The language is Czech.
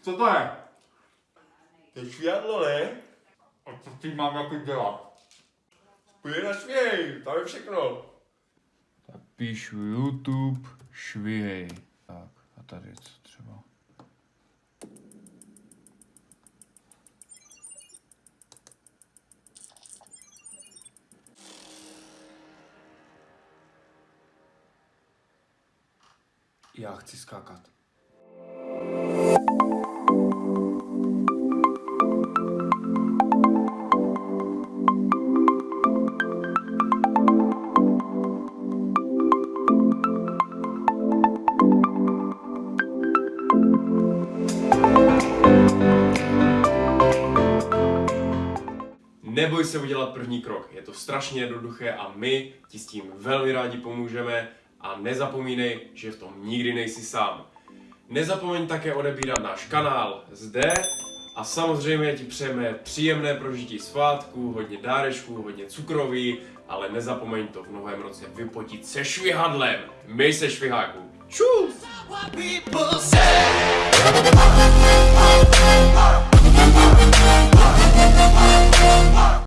Co to je? To je švihadlo, ne? A co tím mám jako dělat? Půjde na švěj, tam je všechno. Tak píšu YouTube, švihej. Tak a tady co třeba? Já chci skákat. Neboj se udělat první krok, je to strašně jednoduché a my ti s tím velmi rádi pomůžeme a nezapomínej, že v tom nikdy nejsi sám. Nezapomeň také odebírat náš kanál zde a samozřejmě ti přejeme příjemné prožití svátku, hodně dárečků, hodně cukroví, ale nezapomeň to v novém roce vypotit se švihadlem. My se šviháků. Čus!